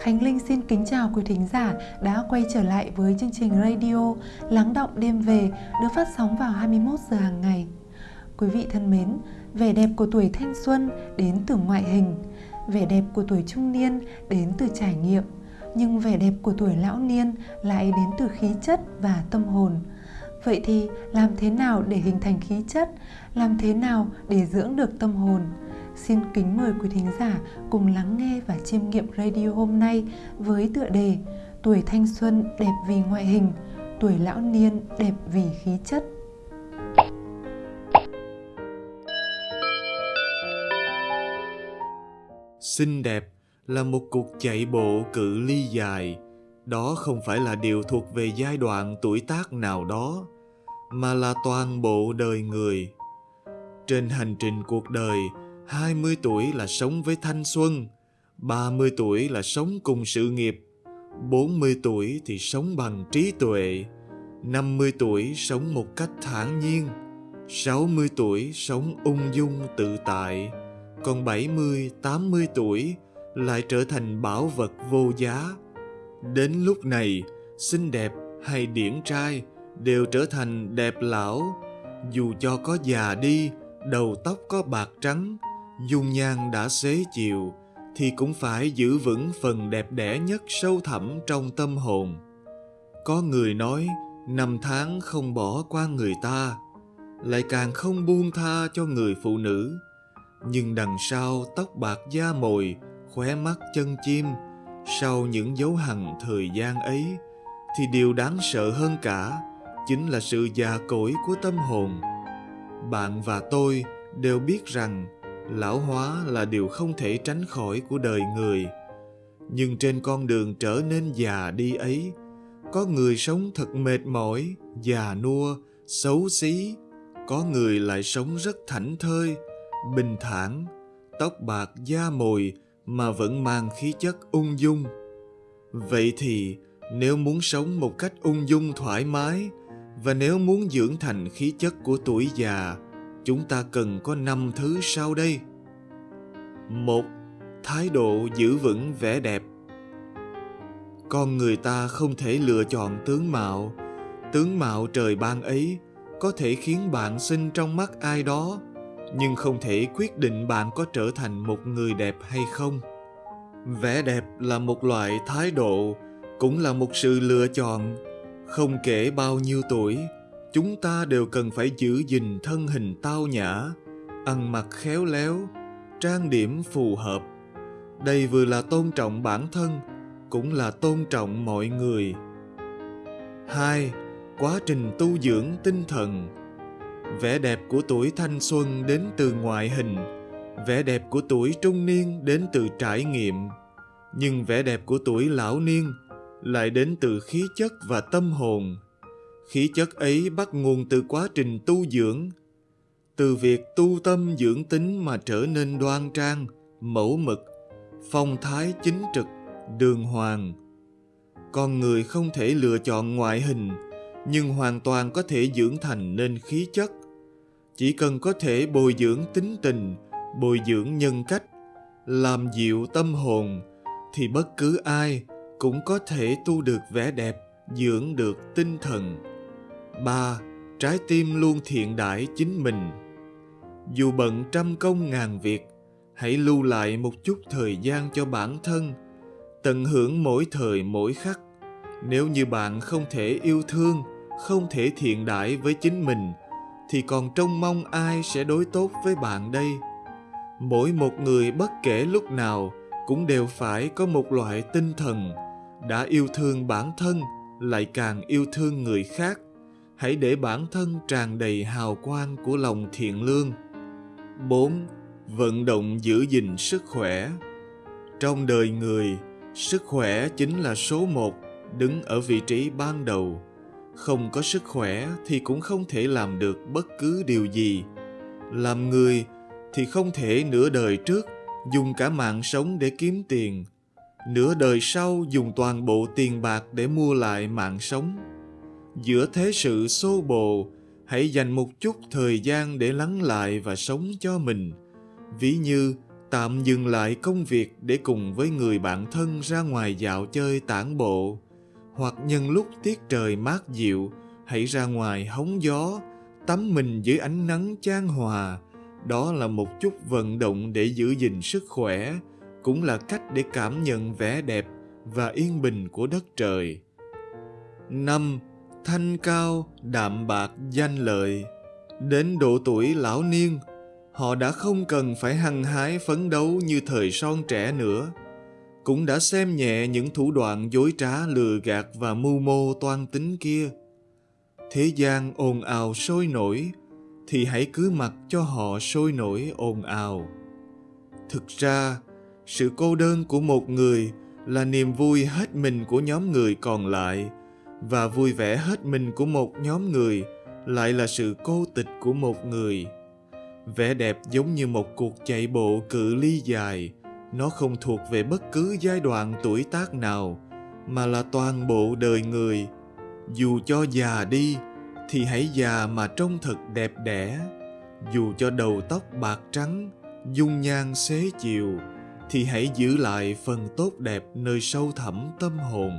Khánh Linh xin kính chào quý thính giả đã quay trở lại với chương trình radio Lắng động đêm về được phát sóng vào 21 giờ hàng ngày. Quý vị thân mến, vẻ đẹp của tuổi thanh xuân đến từ ngoại hình, vẻ đẹp của tuổi trung niên đến từ trải nghiệm, nhưng vẻ đẹp của tuổi lão niên lại đến từ khí chất và tâm hồn. Vậy thì làm thế nào để hình thành khí chất? Làm thế nào để dưỡng được tâm hồn? Xin kính mời quý thính giả cùng lắng nghe và chiêm nghiệm radio hôm nay với tựa đề Tuổi thanh xuân đẹp vì ngoại hình, tuổi lão niên đẹp vì khí chất. Xinh đẹp là một cuộc chạy bộ cự ly dài. Đó không phải là điều thuộc về giai đoạn tuổi tác nào đó, mà là toàn bộ đời người. Trên hành trình cuộc đời, 20 tuổi là sống với thanh xuân, 30 tuổi là sống cùng sự nghiệp, 40 tuổi thì sống bằng trí tuệ, 50 tuổi sống một cách thản nhiên, 60 tuổi sống ung dung tự tại, còn 70, 80 tuổi lại trở thành bảo vật vô giá. Đến lúc này, xinh đẹp hay điển trai đều trở thành đẹp lão, dù cho có già đi, đầu tóc có bạc trắng, dung nhan đã xế chiều, thì cũng phải giữ vững phần đẹp đẽ nhất sâu thẳm trong tâm hồn. Có người nói, năm tháng không bỏ qua người ta, lại càng không buông tha cho người phụ nữ. Nhưng đằng sau tóc bạc da mồi, khóe mắt chân chim, sau những dấu hằn thời gian ấy, thì điều đáng sợ hơn cả chính là sự già cỗi của tâm hồn. Bạn và tôi đều biết rằng lão hóa là điều không thể tránh khỏi của đời người. Nhưng trên con đường trở nên già đi ấy, có người sống thật mệt mỏi, già nua, xấu xí. Có người lại sống rất thảnh thơi, bình thản, tóc bạc da mồi mà vẫn mang khí chất ung dung. Vậy thì, nếu muốn sống một cách ung dung thoải mái và nếu muốn dưỡng thành khí chất của tuổi già chúng ta cần có năm thứ sau đây. Một, thái độ giữ vững vẻ đẹp. Con người ta không thể lựa chọn tướng mạo. Tướng mạo trời ban ấy có thể khiến bạn xinh trong mắt ai đó, nhưng không thể quyết định bạn có trở thành một người đẹp hay không. Vẻ đẹp là một loại thái độ, cũng là một sự lựa chọn. Không kể bao nhiêu tuổi, chúng ta đều cần phải giữ gìn thân hình tao nhã, ăn mặc khéo léo, trang điểm phù hợp. Đây vừa là tôn trọng bản thân, cũng là tôn trọng mọi người. Hai, quá trình tu dưỡng tinh thần. Vẻ đẹp của tuổi thanh xuân đến từ ngoại hình, vẻ đẹp của tuổi trung niên đến từ trải nghiệm. Nhưng vẻ đẹp của tuổi lão niên lại đến từ khí chất và tâm hồn khí chất ấy bắt nguồn từ quá trình tu dưỡng. Từ việc tu tâm dưỡng tính mà trở nên đoan trang, mẫu mực, phong thái chính trực, đường hoàng. Con người không thể lựa chọn ngoại hình, nhưng hoàn toàn có thể dưỡng thành nên khí chất. Chỉ cần có thể bồi dưỡng tính tình, bồi dưỡng nhân cách, làm dịu tâm hồn, thì bất cứ ai cũng có thể tu được vẻ đẹp, dưỡng được tinh thần. 3. Trái tim luôn thiện đãi chính mình. Dù bận trăm công ngàn việc, hãy lưu lại một chút thời gian cho bản thân, tận hưởng mỗi thời mỗi khắc. Nếu như bạn không thể yêu thương, không thể thiện đãi với chính mình, thì còn trông mong ai sẽ đối tốt với bạn đây? Mỗi một người bất kể lúc nào cũng đều phải có một loại tinh thần đã yêu thương bản thân lại càng yêu thương người khác hãy để bản thân tràn đầy hào quang của lòng thiện lương. 4. Vận động giữ gìn sức khỏe Trong đời người, sức khỏe chính là số một, đứng ở vị trí ban đầu. Không có sức khỏe thì cũng không thể làm được bất cứ điều gì. Làm người thì không thể nửa đời trước dùng cả mạng sống để kiếm tiền, nửa đời sau dùng toàn bộ tiền bạc để mua lại mạng sống giữa thế sự xô bồ, hãy dành một chút thời gian để lắng lại và sống cho mình. Ví như, tạm dừng lại công việc để cùng với người bạn thân ra ngoài dạo chơi tản bộ. Hoặc nhân lúc tiết trời mát dịu, hãy ra ngoài hóng gió, tắm mình dưới ánh nắng chan hòa. Đó là một chút vận động để giữ gìn sức khỏe, cũng là cách để cảm nhận vẻ đẹp và yên bình của đất trời. Năm thanh cao đạm bạc danh lợi. Đến độ tuổi lão niên, họ đã không cần phải hăng hái phấn đấu như thời son trẻ nữa, cũng đã xem nhẹ những thủ đoạn dối trá, lừa gạt và mưu mô toan tính kia. Thế gian ồn ào sôi nổi, thì hãy cứ mặc cho họ sôi nổi ồn ào. Thực ra, sự cô đơn của một người là niềm vui hết mình của nhóm người còn lại và vui vẻ hết mình của một nhóm người lại là sự cô tịch của một người. Vẻ đẹp giống như một cuộc chạy bộ cự ly dài. Nó không thuộc về bất cứ giai đoạn tuổi tác nào, mà là toàn bộ đời người. Dù cho già đi, thì hãy già mà trông thật đẹp đẽ. Dù cho đầu tóc bạc trắng, dung nhan xế chiều, thì hãy giữ lại phần tốt đẹp nơi sâu thẳm tâm hồn.